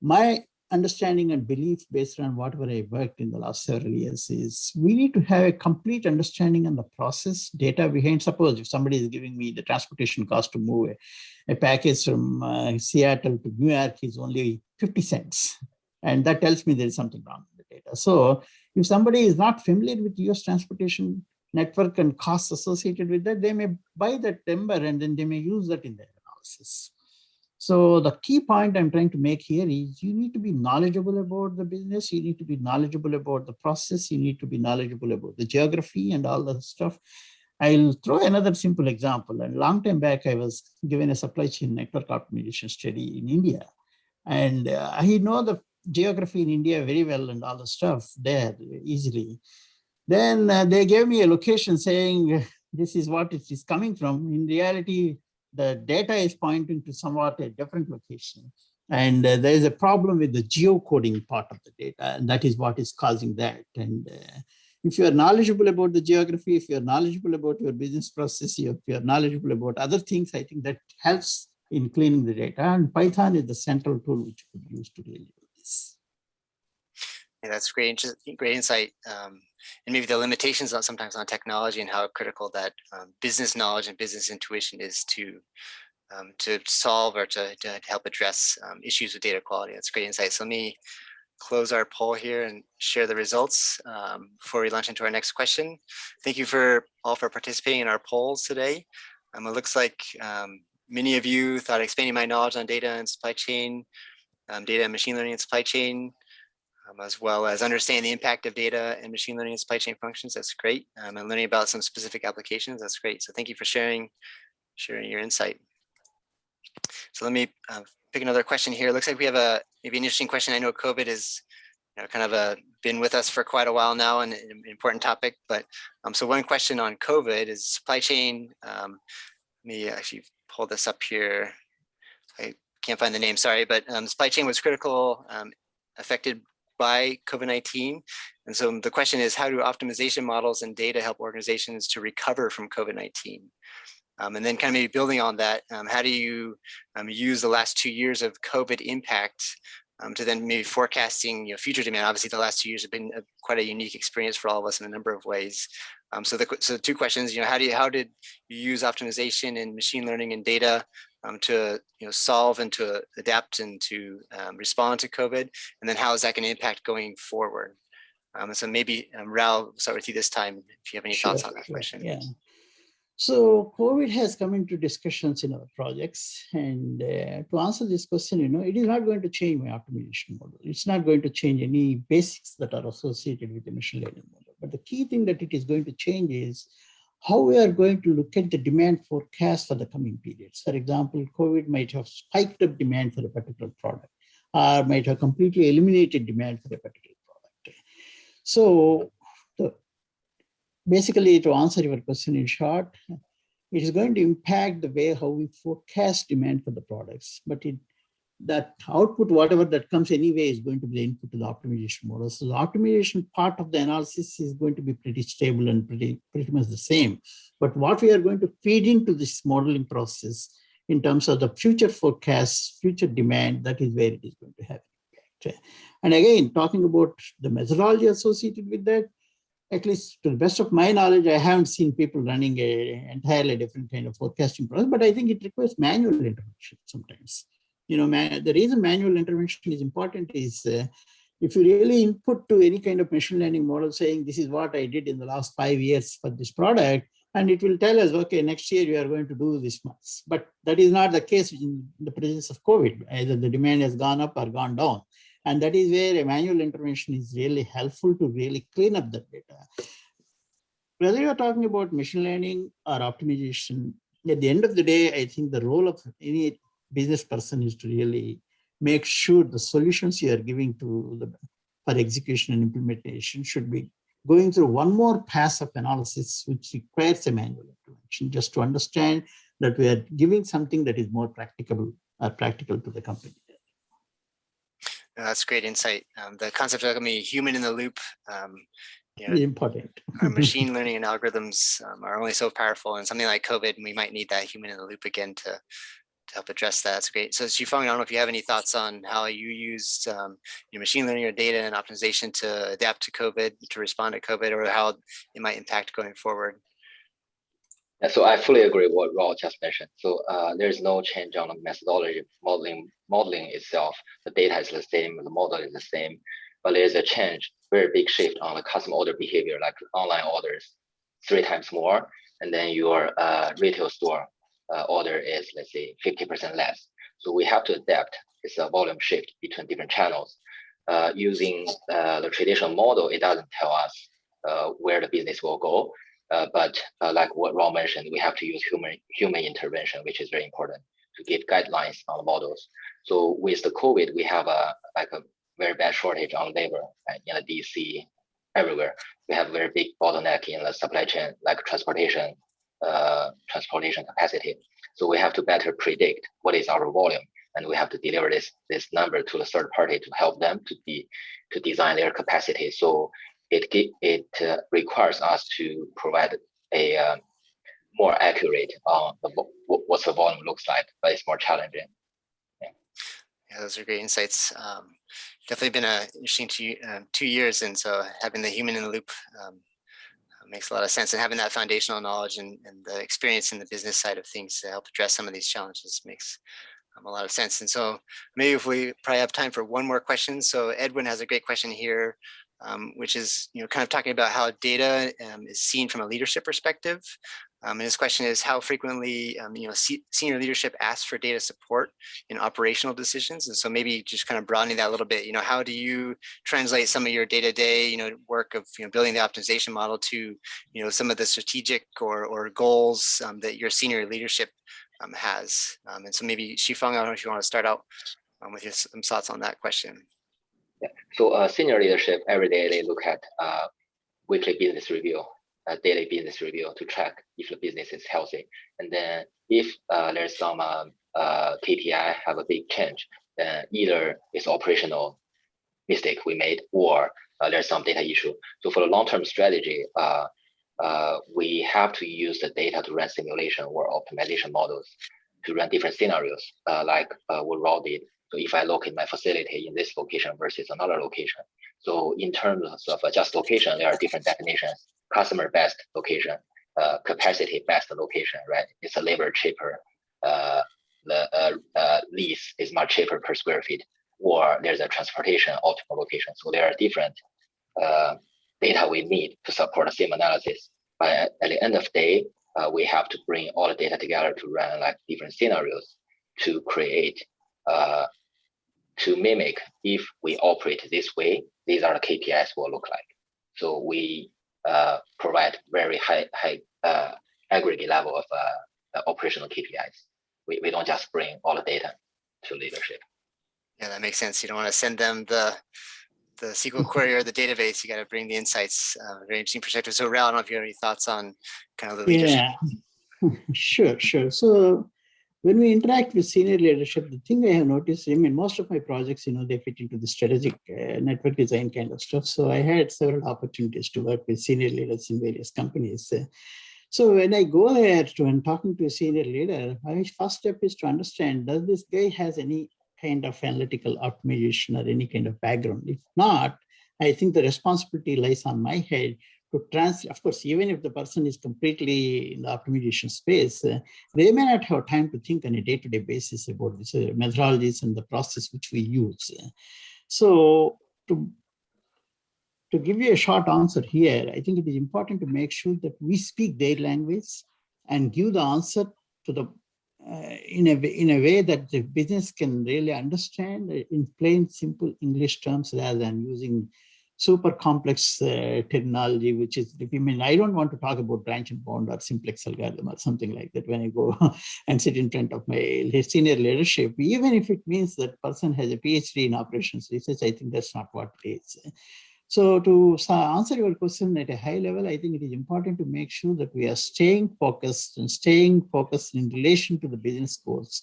my understanding and belief based on whatever I worked in the last several years is we need to have a complete understanding on the process data behind. Suppose if somebody is giving me the transportation cost to move a, a package from uh, Seattle to New York is only 50 cents. And that tells me there is something wrong with the data. So if somebody is not familiar with US transportation network and costs associated with that, they may buy that number and then they may use that in their analysis. So the key point I'm trying to make here is you need to be knowledgeable about the business. You need to be knowledgeable about the process. You need to be knowledgeable about the geography and all the stuff. I'll throw another simple example. A long time back, I was given a supply chain network optimization study in India. And uh, I know the geography in India very well and all the stuff there easily. Then uh, they gave me a location saying, this is what it is coming from. In reality, the data is pointing to somewhat a different location. And uh, there is a problem with the geocoding part of the data, and that is what is causing that. And uh, if you are knowledgeable about the geography, if you are knowledgeable about your business process, if you are knowledgeable about other things, I think that helps in cleaning the data. And Python is the central tool which you could use to really do this. Yeah, that's great, great insight. Um, and maybe the limitations on sometimes on technology and how critical that um, business knowledge and business intuition is to um, to solve or to, to help address um, issues with data quality. That's great insight. So let me close our poll here and share the results um, before we launch into our next question. Thank you for all for participating in our polls today. Um, it looks like um, many of you thought expanding my knowledge on data and supply chain, data and machine learning and supply chain um, as well as understanding the impact of data and machine learning and supply chain functions. That's great. Um, and learning about some specific applications. That's great. So thank you for sharing, sharing your insight. So let me uh, pick another question here. It looks like we have a maybe an interesting question. I know COVID is you know, kind of a, been with us for quite a while now and an important topic. But um, so one question on COVID is supply chain. Um, let me actually pull this up here. I can't find the name, sorry, but um, supply chain was critical, um, affected by COVID-19. And so the question is, how do optimization models and data help organizations to recover from COVID-19? Um, and then kind of maybe building on that, um, how do you um, use the last two years of COVID impact um, to then maybe forecasting you know, future demand? Obviously, the last two years have been a, quite a unique experience for all of us in a number of ways. Um, so the so two questions, you know, how do you how did you use optimization and machine learning and data um, to you know solve and to adapt and to um, respond to COVID, and then how is that going to impact going forward? Um, so maybe um, Rao, start with you this time if you have any sure, thoughts on that sure, question. Yeah. So COVID has come into discussions in our projects. And uh, to answer this question, you know, it is not going to change my optimization model. It's not going to change any basics that are associated with the machine learning model. But the key thing that it is going to change is how we are going to look at the demand forecast for the coming periods. For example, COVID might have spiked up demand for a particular product or might have completely eliminated demand for a particular product. So the, basically to answer your question in short, it is going to impact the way how we forecast demand for the products, but it that output, whatever that comes anyway, is going to be the input to the optimization model. So the optimization part of the analysis is going to be pretty stable and pretty, pretty much the same. But what we are going to feed into this modeling process in terms of the future forecasts, future demand, that is where it is going to have impact. And again, talking about the methodology associated with that, at least to the best of my knowledge, I haven't seen people running a entirely different kind of forecasting process, but I think it requires manual intervention sometimes you know, man, the reason manual intervention is important is uh, if you really input to any kind of machine learning model saying this is what I did in the last five years for this product, and it will tell us, okay, next year you are going to do this much. But that is not the case in the presence of COVID. Either the demand has gone up or gone down. And that is where a manual intervention is really helpful to really clean up the data. Whether you're talking about machine learning or optimization, at the end of the day, I think the role of any business person is to really make sure the solutions you are giving to the for execution and implementation should be going through one more pass of analysis, which requires a manual intervention just to understand that we are giving something that is more practicable or practical to the company. Uh, That's great insight. Um, the concept of a human in the loop, um, you know, important. our [LAUGHS] machine learning and algorithms um, are only so powerful and something like COVID, we might need that human in the loop again to, to help address that. That's great. So Shifeng, I don't know if you have any thoughts on how you used um, your machine learning or data and optimization to adapt to COVID, to respond to COVID, or how it might impact going forward. Yeah, so I fully agree with what Rao just mentioned. So uh, there's no change on the methodology modeling modeling itself. The data is the same, the model is the same, but there's a change, very big shift on the customer order behavior, like online orders, three times more, and then your uh, retail store uh, order is let's say 50% less. So we have to adapt. It's a volume shift between different channels. Uh, using uh, the traditional model, it doesn't tell us uh, where the business will go. Uh, but uh, like what Rao mentioned, we have to use human human intervention, which is very important to give guidelines on models. So with the COVID, we have a like a very bad shortage on labor right, in the DC everywhere. We have very big bottleneck in the supply chain, like transportation, uh, transportation capacity. So we have to better predict what is our volume, and we have to deliver this this number to the third party to help them to be to design their capacity. So it it uh, requires us to provide a uh, more accurate on the, what the volume looks like, but it's more challenging. Yeah, those are great insights. Um, definitely been a interesting two, um, two years, and so having the human in the loop um, makes a lot of sense, and having that foundational knowledge and, and the experience in the business side of things to help address some of these challenges makes um, a lot of sense. And so maybe if we probably have time for one more question. So Edwin has a great question here, um, which is you know kind of talking about how data um, is seen from a leadership perspective. Um, and his question is how frequently um, you know se- senior leadership asks for data support in operational decisions. And so maybe just kind of broadening that a little bit. You know, how do you translate some of your day-to-day you know work of you know building the optimization model to you know some of the strategic or or goals um, that your senior leadership um, has? Um, and so maybe Shifeng, I don't know if you want to start out um, with your some thoughts on that question. Yeah. So uh, senior leadership every day they look at uh, weekly business review, uh, daily business review to track if the business is healthy, and then if uh, there's some um, uh, KPI have a big change, then either it's operational mistake we made or uh, there's some data issue. So for the long-term strategy, uh, uh, we have to use the data to run simulation or optimization models to run different scenarios, uh, like what Rao did. So if I locate my facility in this location versus another location. So in terms of just location, there are different definitions. Customer best location, uh, capacity best location, right? It's a labor cheaper. Uh, the uh, uh, lease is much cheaper per square feet, or there's a transportation optimal location. So there are different uh, data we need to support the same analysis. But at, at the end of the day, uh, we have to bring all the data together to run like different scenarios to create uh, to mimic if we operate this way, these are the KPIs will look like. So we uh, provide very high high uh, aggregate level of uh, operational KPIs. We, we don't just bring all the data to leadership. Yeah, that makes sense. You don't want to send them the the SQL query or the database. You got to bring the insights. Uh, very interesting perspective. So, Rao, I don't know if you have any thoughts on kind of the leadership. Yeah, [LAUGHS] sure, sure. So when we interact with senior leadership, the thing I have noticed, I mean, most of my projects, you know, they fit into the strategic uh, network design kind of stuff. So I had several opportunities to work with senior leaders in various companies. Uh, so when I go there to and talking to a senior leader, my first step is to understand, does this guy has any kind of analytical optimization or any kind of background? If not, I think the responsibility lies on my head to translate, of course, even if the person is completely in the optimization space, uh, they may not have time to think on a day-to-day basis about this uh, methodologies and the process which we use. So to, to give you a short answer here, I think it is important to make sure that we speak their language and give the answer to the uh, in a in a way that the business can really understand in plain simple English terms rather than using super complex uh, terminology, which is, I mean, I don't want to talk about branch and bound or simplex algorithm or something like that when I go [LAUGHS] and sit in front of my senior leadership, even if it means that person has a PhD in operations research, I think that's not what it is. So to answer your question at a high level, I think it is important to make sure that we are staying focused and staying focused in relation to the business goals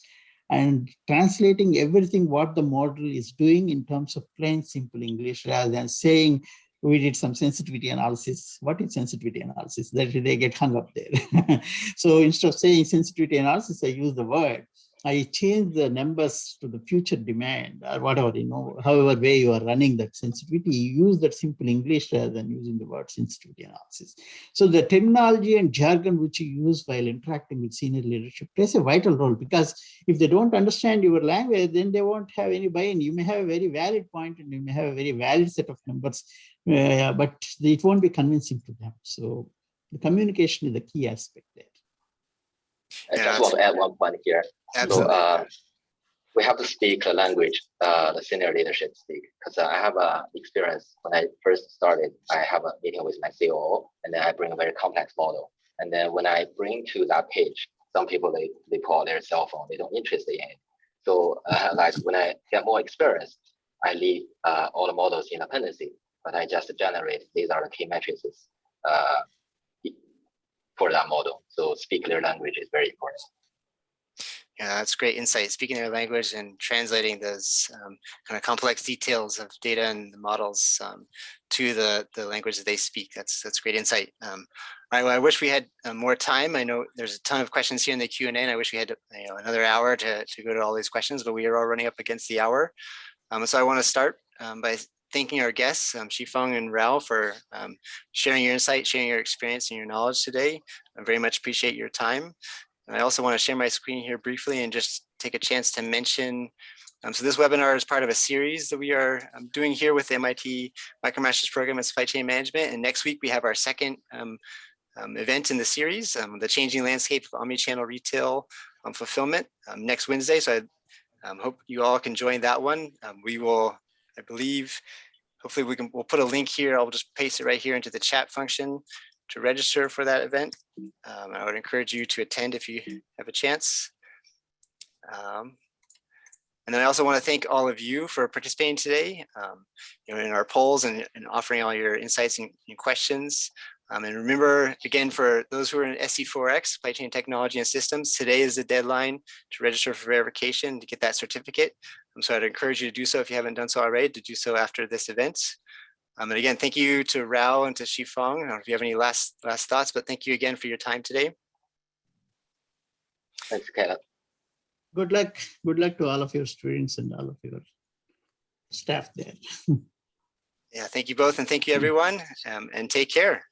and translating everything what the model is doing in terms of plain simple English rather than saying we did some sensitivity analysis. What is sensitivity analysis? That they get hung up there. [LAUGHS] so instead of saying sensitivity analysis, I use the word. I change the numbers to the future demand or whatever, you know, however way you are running that sensitivity, you use that simple English rather than using the word sensitivity analysis. So the terminology and jargon which you use while interacting with senior leadership plays a vital role because if they don't understand your language, then they won't have any buy-in. You may have a very valid point and you may have a very valid set of numbers, uh, but it won't be convincing to them. So the communication is the key aspect there. I Yeah, just want to add one point here. So uh, we have to speak the language uh, the senior leadership speak because I have a experience when I first started. I have a meeting with my COO, and then I bring a very complex model. And then when I bring to that page, some people they they pull out their cell phone. They don't interested in it. So uh, [LAUGHS] like when I get more experience, I leave uh, all the models in dependency, but I just generate these are the key matrices uh, for that model. So speak their language is very important. Yeah, that's great insight. Speaking their language and translating those um, kind of complex details of data and the models um, to the the language that they speak. That's that's great insight. Um, I, I wish we had uh, more time. I know there's a ton of questions here in the Q and A, and I wish we had you know another hour to to go to all these questions, but we are all running up against the hour. Um, so I want to start um, by thanking our guests, um, Shifeng and Rao, for um, sharing your insight, sharing your experience and your knowledge today. I very much appreciate your time. And I also want to share my screen here briefly and just take a chance to mention. Um, so this webinar is part of a series that we are um, doing here with the MIT MicroMasters program in supply chain management. And next week we have our second um, um, event in the series, um, the changing landscape of omnichannel retail um, fulfillment next Wednesday. So I hope you all can join that one. We will, I believe, hopefully we can, we'll put a link here. I'll just paste it right here into the chat function to register for that event. Um, I would encourage you to attend if you have a chance. Um, and then I also want to thank all of you for participating today, um, you know, in our polls and, and offering all your insights and, and questions. Um, and remember, again, for those who are in SC4X, Supply Chain Technology and Systems, today is the deadline to register for verification to get that certificate. Um, so I'd encourage you to do so if you haven't done so already, to do so after this event. Um, and again, thank you to Rao and to Shifeng. I don't know if you have any last last thoughts, but thank you again for your time today. Thanks, Caleb. Good luck. Good luck to all of your students and all of your staff there. [LAUGHS] Yeah, thank you both and thank you everyone um, and take care.